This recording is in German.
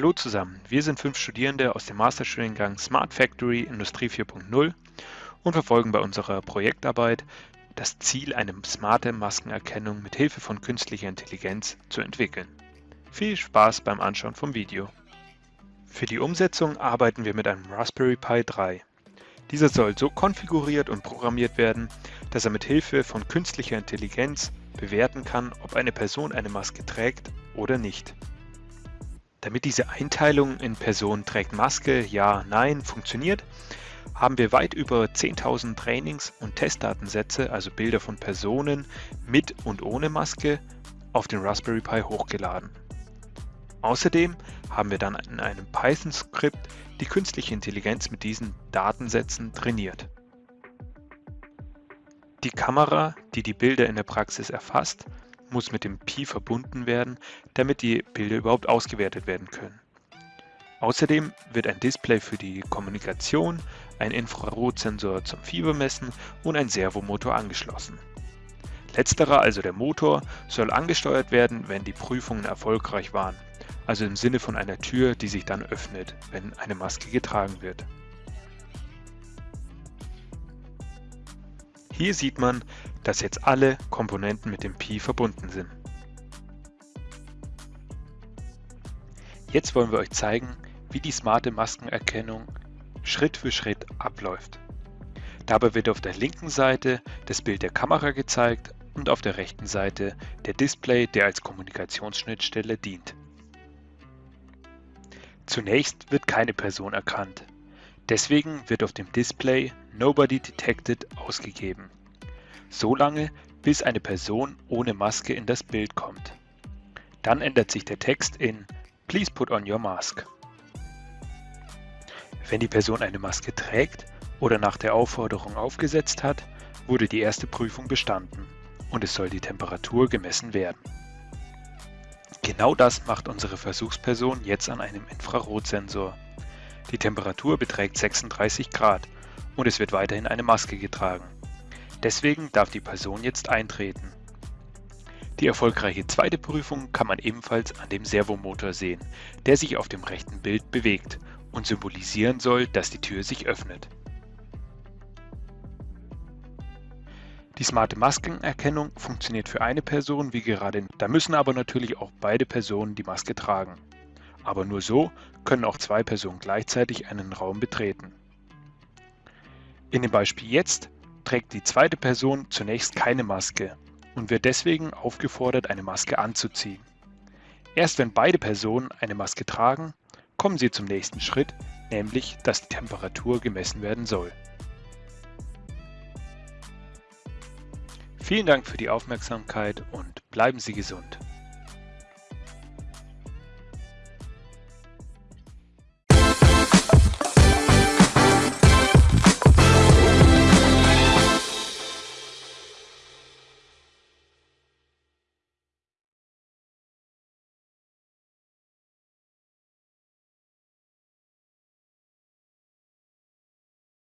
Hallo zusammen, wir sind fünf Studierende aus dem Masterstudiengang Smart Factory Industrie 4.0 und verfolgen bei unserer Projektarbeit das Ziel, eine smarte Maskenerkennung mit Hilfe von künstlicher Intelligenz zu entwickeln. Viel Spaß beim Anschauen vom Video. Für die Umsetzung arbeiten wir mit einem Raspberry Pi 3. Dieser soll so konfiguriert und programmiert werden, dass er mit Hilfe von künstlicher Intelligenz bewerten kann, ob eine Person eine Maske trägt oder nicht. Damit diese Einteilung in Person trägt Maske, ja, nein funktioniert, haben wir weit über 10.000 Trainings- und Testdatensätze, also Bilder von Personen mit und ohne Maske, auf den Raspberry Pi hochgeladen. Außerdem haben wir dann in einem Python-Skript die künstliche Intelligenz mit diesen Datensätzen trainiert. Die Kamera, die die Bilder in der Praxis erfasst, muss mit dem Pi verbunden werden, damit die Bilder überhaupt ausgewertet werden können. Außerdem wird ein Display für die Kommunikation, ein Infrarotsensor zum Fiebermessen und ein Servomotor angeschlossen. Letzterer, also der Motor, soll angesteuert werden, wenn die Prüfungen erfolgreich waren, also im Sinne von einer Tür, die sich dann öffnet, wenn eine Maske getragen wird. Hier sieht man, dass jetzt alle Komponenten mit dem Pi verbunden sind. Jetzt wollen wir euch zeigen, wie die smarte Maskenerkennung Schritt für Schritt abläuft. Dabei wird auf der linken Seite das Bild der Kamera gezeigt und auf der rechten Seite der Display, der als Kommunikationsschnittstelle dient. Zunächst wird keine Person erkannt. Deswegen wird auf dem Display Nobody Detected ausgegeben. So lange, bis eine Person ohne Maske in das Bild kommt. Dann ändert sich der Text in Please put on your mask. Wenn die Person eine Maske trägt oder nach der Aufforderung aufgesetzt hat, wurde die erste Prüfung bestanden und es soll die Temperatur gemessen werden. Genau das macht unsere Versuchsperson jetzt an einem Infrarotsensor. Die Temperatur beträgt 36 Grad und es wird weiterhin eine Maske getragen. Deswegen darf die Person jetzt eintreten. Die erfolgreiche zweite Prüfung kann man ebenfalls an dem Servomotor sehen, der sich auf dem rechten Bild bewegt und symbolisieren soll, dass die Tür sich öffnet. Die smarte Maskenerkennung funktioniert für eine Person wie gerade, da müssen aber natürlich auch beide Personen die Maske tragen. Aber nur so können auch zwei Personen gleichzeitig einen Raum betreten. In dem Beispiel jetzt trägt die zweite Person zunächst keine Maske und wird deswegen aufgefordert, eine Maske anzuziehen. Erst wenn beide Personen eine Maske tragen, kommen sie zum nächsten Schritt, nämlich dass die Temperatur gemessen werden soll. Vielen Dank für die Aufmerksamkeit und bleiben Sie gesund.